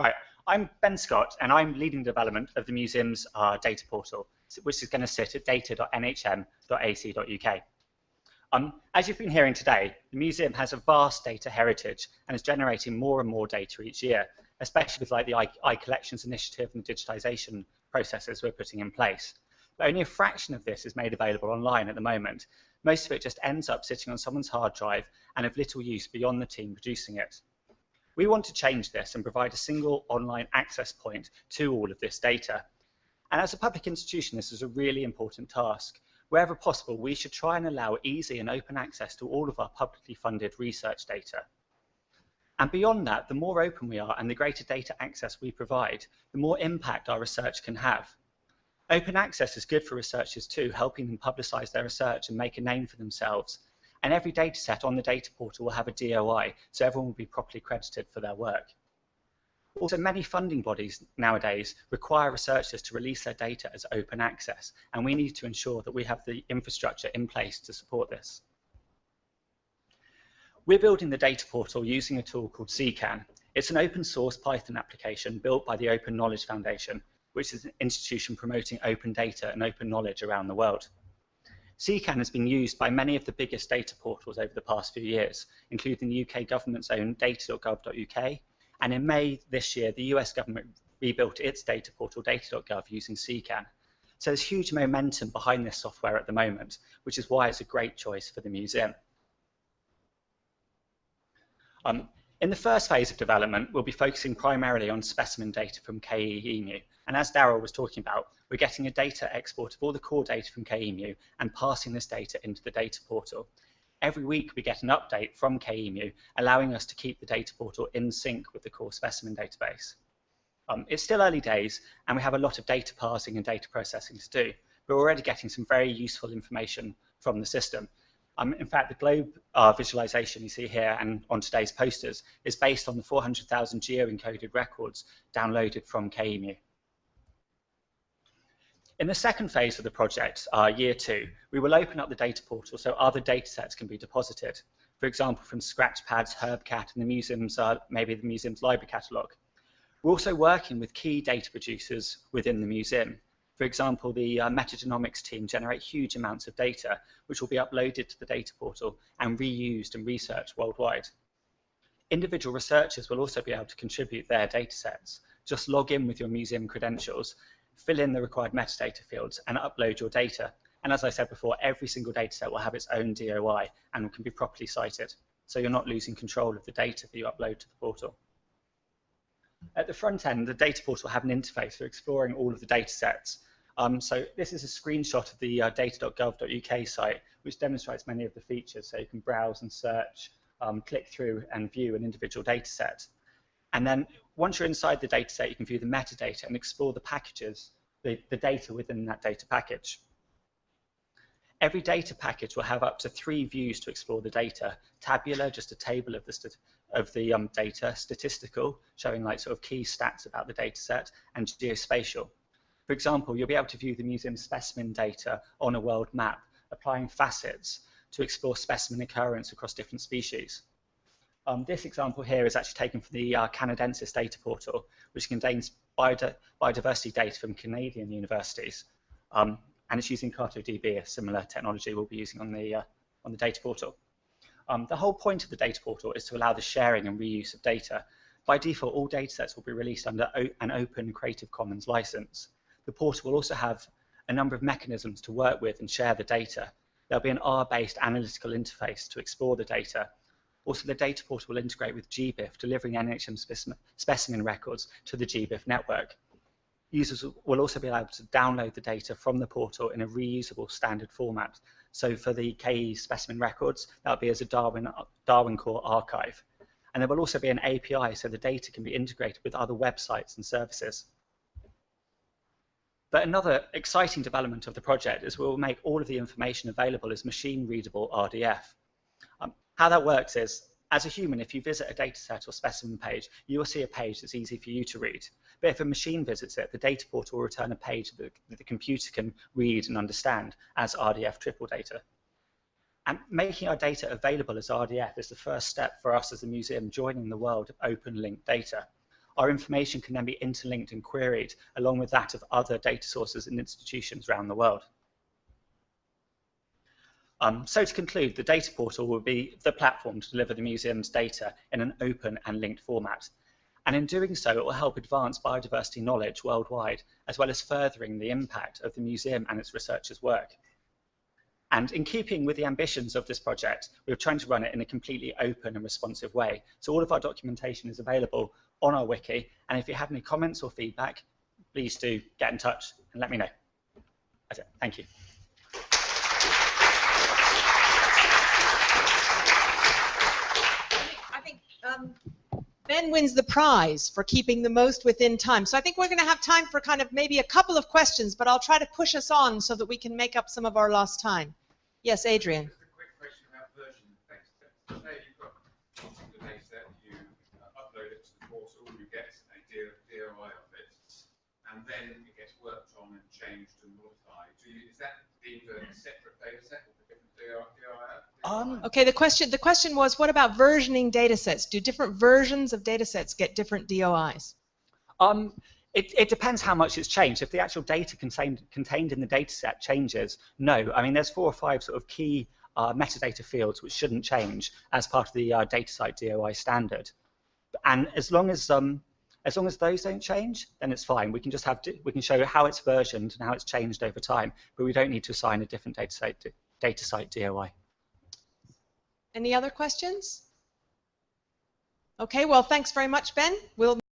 Right, I'm Ben Scott, and I'm leading development of the museum's uh, data portal, which is going to sit at data.nhm.ac.uk. Um, as you've been hearing today, the museum has a vast data heritage and is generating more and more data each year, especially with like the iCollections initiative and the digitization processes we're putting in place. But only a fraction of this is made available online at the moment. Most of it just ends up sitting on someone's hard drive and of little use beyond the team producing it. We want to change this and provide a single online access point to all of this data. And as a public institution, this is a really important task. Wherever possible, we should try and allow easy and open access to all of our publicly funded research data. And beyond that, the more open we are and the greater data access we provide, the more impact our research can have. Open access is good for researchers too, helping them publicize their research and make a name for themselves and every data set on the data portal will have a DOI, so everyone will be properly credited for their work. Also, many funding bodies nowadays require researchers to release their data as open access, and we need to ensure that we have the infrastructure in place to support this. We're building the data portal using a tool called CKAN. It's an open source Python application built by the Open Knowledge Foundation, which is an institution promoting open data and open knowledge around the world. CKAN has been used by many of the biggest data portals over the past few years, including the UK government's own data.gov.uk, and in May this year, the US government rebuilt its data portal, data.gov, using CKAN. So there's huge momentum behind this software at the moment, which is why it's a great choice for the museum. Um, in the first phase of development, we'll be focusing primarily on specimen data from KE EMu. And as Daryl was talking about, we're getting a data export of all the core data from KE EMu and passing this data into the data portal. Every week we get an update from KE EMu, allowing us to keep the data portal in sync with the core specimen database. Um, it's still early days, and we have a lot of data parsing and data processing to do, we're already getting some very useful information from the system. Um, in fact, the globe uh, visualization you see here and on today's posters is based on the 400,000 geo-encoded records downloaded from KE EMu. In the second phase of the project, uh, year two, we will open up the data portal so other data sets can be deposited. For example, from Scratchpads, HerbCat, and the museum's, uh, maybe the museum's library catalogue. We're also working with key data producers within the museum. For example, the uh, metagenomics team generate huge amounts of data, which will be uploaded to the data portal and reused and researched worldwide. Individual researchers will also be able to contribute their data sets. Just log in with your museum credentials, fill in the required metadata fields, and upload your data. And as I said before, every single data set will have its own DOI and can be properly cited. So you're not losing control of the data that you upload to the portal. At the front end, the data portal will have an interface for exploring all of the data sets um, so this is a screenshot of the uh, data.gov.uk site, which demonstrates many of the features. So you can browse and search, um, click through and view an individual data set. And then once you're inside the data set, you can view the metadata and explore the packages, the, the data within that data package. Every data package will have up to three views to explore the data. Tabular, just a table of the, of the um, data, statistical, showing like sort of key stats about the data set, and geospatial, for example, you'll be able to view the museum's specimen data on a world map, applying facets to explore specimen occurrence across different species. Um, this example here is actually taken from the uh, Canadensys data portal, which contains biodiversity data from Canadian universities. Um, and it's using CartoDB, a similar technology we'll be using on the, uh, on the data portal. Um, the whole point of the data portal is to allow the sharing and reuse of data. By default, all datasets will be released under an open Creative Commons license the portal will also have a number of mechanisms to work with and share the data. There'll be an R-based analytical interface to explore the data. Also, the data portal will integrate with GBIF, delivering NHM specimen records to the GBIF network. Users will also be able to download the data from the portal in a reusable standard format. So for the KE specimen records, that'll be as a Darwin, Darwin Core archive. And there will also be an API so the data can be integrated with other websites and services. But another exciting development of the project is we'll make all of the information available as machine-readable RDF. Um, how that works is, as a human, if you visit a dataset or specimen page, you will see a page that's easy for you to read. But if a machine visits it, the data portal will return a page that the computer can read and understand as RDF triple data. And making our data available as RDF is the first step for us as a museum joining the world of open linked data. Our information can then be interlinked and queried along with that of other data sources and institutions around the world. Um, so to conclude, the data portal will be the platform to deliver the museum's data in an open and linked format. And in doing so, it will help advance biodiversity knowledge worldwide, as well as furthering the impact of the museum and its researchers' work. And in keeping with the ambitions of this project, we're trying to run it in a completely open and responsive way. So all of our documentation is available on our wiki. And if you have any comments or feedback, please do get in touch and let me know. That's it. Thank you. I think um, Ben wins the prize for keeping the most within time. So I think we're going to have time for kind of maybe a couple of questions, but I'll try to push us on so that we can make up some of our lost time. Yes, Adrian. Just a quick question about version of. Say you've got the data you uh, upload it to the portal, you get a DOI of it, and then it gets worked on and changed and modified. You, is that deemed a separate data set with a different? Um, Okay, the question the question was what about versioning data sets? Do different versions of data sets get different DOIs? Um, it, it, depends how much it's changed. If the actual data contained, contained in the data set changes, no. I mean, there's four or five sort of key uh, metadata fields which shouldn't change as part of the uh, DataCite DOI standard. And as long as um, as long as those don't change, then it's fine. We can just have we can show how it's versioned and how it's changed over time, but we don't need to assign a different DataCite DataCite DOI. Any other questions? Okay, well, thanks very much, Ben. We'll